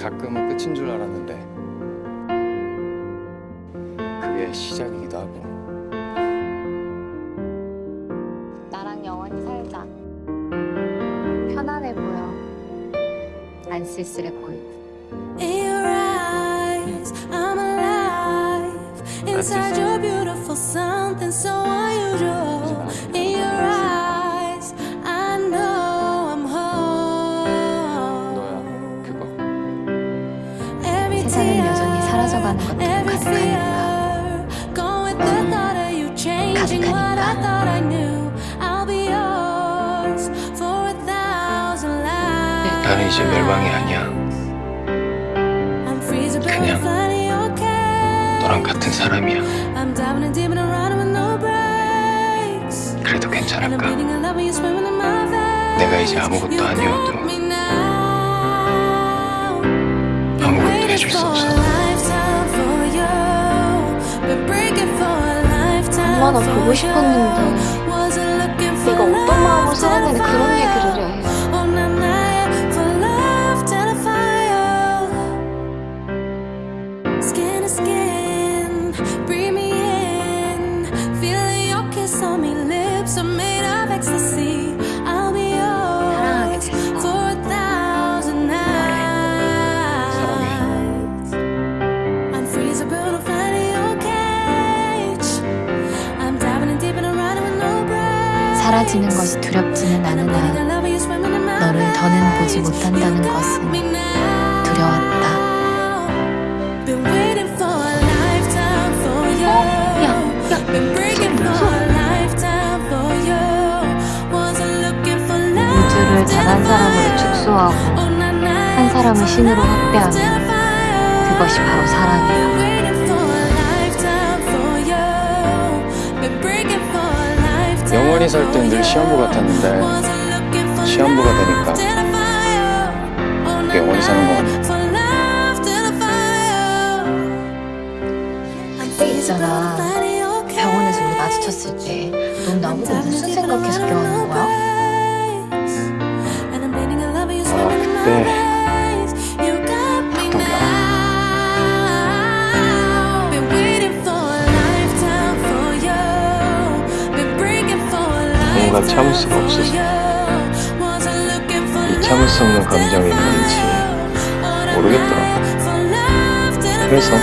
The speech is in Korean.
가끔은 끝인 줄 알았는데 그게 시작이기도 하고 나랑 영원히 살자. 편안해 보여. 안 쓸쓸해 보이고. Eyes, I'm 사라져가는 것들로 every 가득하니까. fear, go with the thought of you changing what I 가득하니까. thought I knew. I'll be yours for a thousand lives. 나는 이제 멸망이 아니야 I'm freezing, but 그냥. 너랑 같은 사람이야. 그래도 괜찮을까. 내가 이제 아무것도 아니어도 아무것도 해줄 수 없어 얼마나 for 보고 you. 싶었는데 Wasn't looking for 네가 어떤 마음으로 love 살았는데 till I 그런 found 얘기를 해. Oh, na, na, for love till I found Skin to skin, breathe me in. Feeling your kiss on me, lips are made of ecstasy. 사라지는 것이 두렵지는 않으나 너를 더는 보지 못한다는 것은 두려웠다. 우주를 단한 사람으로 축소하고 Oh, 한 사람을 신으로 found. 그것이 바로 사랑이야. 살땐늘 시험부. 같았는데 시험부가 되니까. Oh, 그게 영원히 사는 것 같아 I'm 있잖아. 병원에서 우리 마주쳤을 때 넌 나보고 무슨 생각해서 껴안는 거야? 아 그때 뭔가 참을 수가 없어서. 이 참을 수 없는 감정이 뭔지. 모르겠더라. 그래서